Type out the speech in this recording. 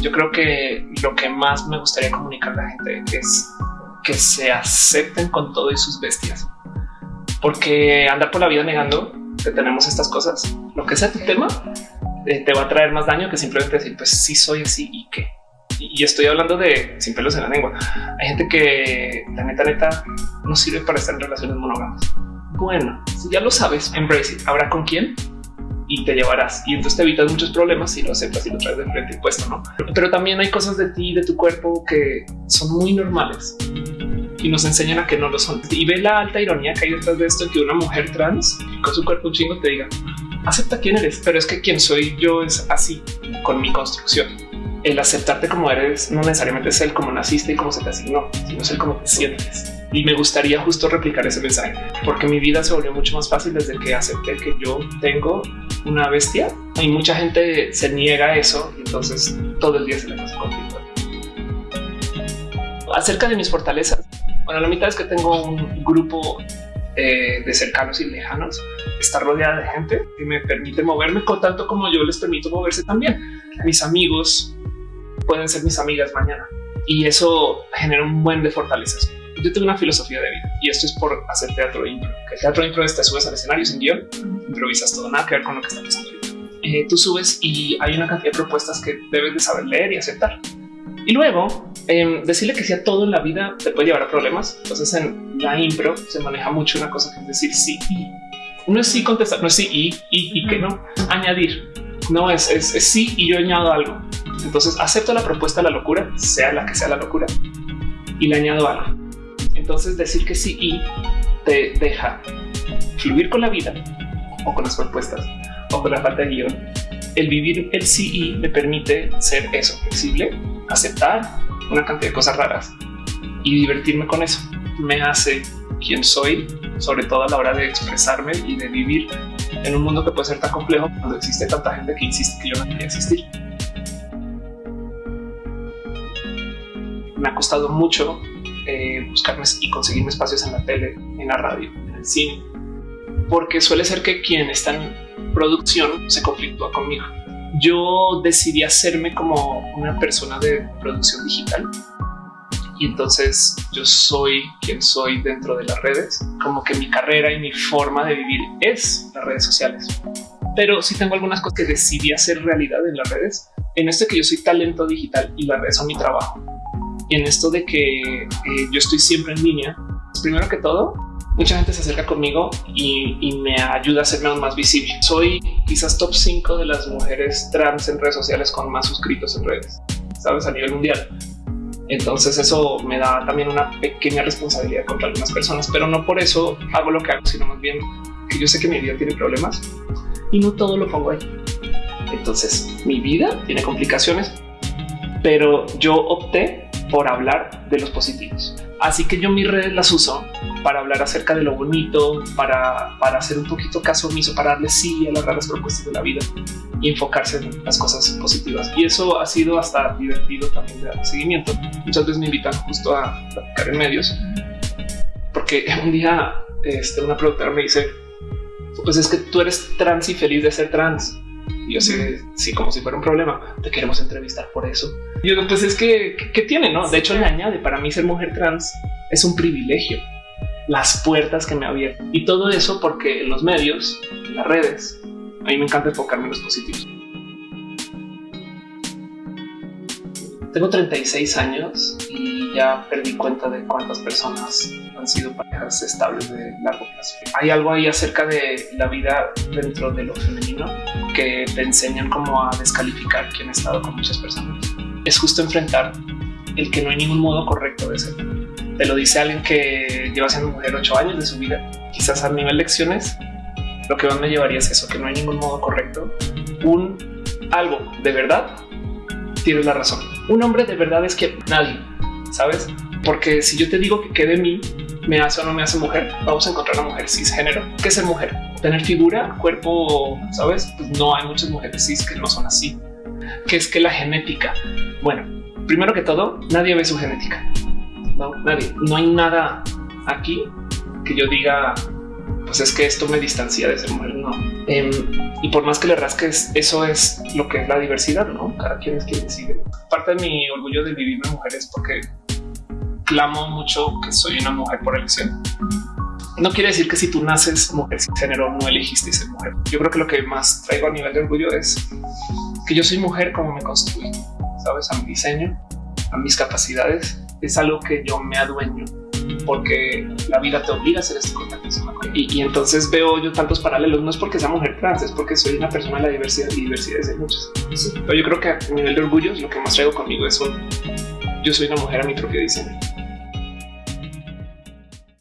yo creo que lo que más me gustaría comunicar a la gente es que se acepten con todo y sus bestias, porque andar por la vida negando que tenemos estas cosas, lo que sea tu tema, eh, te va a traer más daño que simplemente decir, pues sí soy así y qué. Y estoy hablando de sin pelos en la lengua. Hay gente que la neta, neta no sirve para estar en relaciones monógamas. Bueno, si ya lo sabes, embrace it. Ahora con quién y te llevarás. Y entonces te evitas muchos problemas si lo aceptas y lo traes de frente impuesto, no? Pero también hay cosas de ti, de tu cuerpo que son muy normales y nos enseñan a que no lo son. Y ve la alta ironía que hay detrás de esto, que una mujer trans con su cuerpo un chingo te diga, acepta quién eres, pero es que quien soy yo es así con mi construcción. El aceptarte como eres no necesariamente es el como naciste y cómo se te asignó, sino es el cómo te sientes. Y me gustaría justo replicar ese mensaje, porque mi vida se volvió mucho más fácil desde que acepté que yo tengo una bestia y mucha gente se niega a eso y entonces todo el día se le pasa conflicto. Acerca de mis fortalezas, bueno, la mitad es que tengo un grupo eh, de cercanos y lejanos, está rodeada de gente que me permite moverme con tanto como yo les permito moverse también. Mis amigos pueden ser mis amigas mañana y eso genera un buen de fortalezas. Yo tengo una filosofía de vida y esto es por hacer teatro impro. Que el teatro impro es te subes al escenario sin guion, improvisas todo, nada que ver con lo que está pasando. Eh, tú subes y hay una cantidad de propuestas que debes de saber leer y aceptar. Y luego eh, decirle que sea todo en la vida te puede llevar a problemas. Entonces en la impro se maneja mucho una cosa que es decir sí y no es sí contestar, no es sí y y, que no añadir. No es, es, sí y yo añado algo. Entonces acepto la propuesta de la locura, sea la que sea la locura, y le añado algo. Entonces decir que sí y te deja fluir con la vida o con las propuestas o con la falta de guion. El vivir el sí y me permite ser eso flexible, aceptar una cantidad de cosas raras y divertirme con eso. Me hace quien soy, sobre todo a la hora de expresarme y de vivir en un mundo que puede ser tan complejo cuando existe tanta gente que insiste que yo no quería existir. Me ha costado mucho eh, buscarme y conseguirme espacios en la tele, en la radio, en el cine, porque suele ser que quien está en producción se conflictúa conmigo. Yo decidí hacerme como una persona de producción digital. Y entonces yo soy quien soy dentro de las redes, como que mi carrera y mi forma de vivir es las redes sociales. Pero si tengo algunas cosas que decidí hacer realidad en las redes, en esto que yo soy talento digital y las redes son mi trabajo. En esto de que eh, yo estoy siempre en línea, primero que todo, mucha gente se acerca conmigo y, me ayuda a hacerme aún más visible. Soy quizás top 5 de las mujeres trans en redes sociales con más suscritos en redes, sabes, a nivel mundial. Entonces eso me da también una pequeña responsabilidad contra algunas personas, pero no por eso hago lo que hago, sino más bien que yo sé que mi vida tiene problemas y no todo lo pongo ahí. Entonces mi vida tiene complicaciones, pero yo opté por hablar de los positivos. Así que yo mis redes las uso para hablar acerca de lo bonito, para, para hacer un poquito caso omiso, para darle sí a las raras propuestas de la vida y enfocarse en las cosas positivas. Y eso ha sido hasta divertido también de dar seguimiento. Muchas veces me invitan justo a platicar en medios, porque un día este, una productora me dice, pues es que tú eres trans y feliz de ser trans. Y yo sé, sí, como si fuera un problema, te queremos entrevistar por eso. Y yo, pues es que, ¿qué tiene? No, de hecho, le añade para mí ser mujer trans es un privilegio. Las puertas que me abierto y todo eso porque en los medios, en las redes, a mí me encanta enfocarme en los positivos. Tengo 36 años y ya perdí cuenta de cuántas personas han sido estables de largo plazo. Hay algo ahí acerca de la vida dentro de lo femenino que te enseñan cómo a descalificar quien ha estado con muchas personas. Es justo enfrentar el que no hay ningún modo correcto de ser. Te lo dice alguien que lleva siendo mujer ocho años de su vida. Quizás a nivel lecciones, lo que más me llevaría es eso, que no hay ningún modo correcto. Un algo de verdad, tienes la razón. Un hombre de verdad es que nadie, ¿sabes? Porque si yo te digo que quede mí, me hace o no me hace mujer, vamos a encontrar una mujer cisgénero. ¿Qué es ser mujer? Tener figura, cuerpo, ¿sabes? Pues no hay muchas mujeres cis que no son así. ¿Qué es que la genética? Bueno, primero que todo, nadie ve su genética. No, nadie. No hay nada aquí que yo diga pues es que esto me distancia de ser mujer. No. Em, y por más que le rasques, eso es lo que es la diversidad. No cada quien es quien decide. Parte de mi orgullo de vivir en mujeres porque clamo mucho que soy una mujer por elección. No quiere decir que si tú naces mujer sin género no elegiste ser mujer. Yo creo que lo que más traigo a nivel de orgullo es que yo soy mujer como me construí, sabes, a mi diseño, a mis capacidades. Es algo que yo me adueño porque la vida te obliga a hacer este contacto. Y, y entonces veo yo tantos paralelos. No es porque sea mujer trans, es porque soy una persona de la diversidad y diversidad de muchos. Pero yo creo que a nivel de orgullo, lo que más traigo conmigo es un yo soy una mujer a mi propio diseño.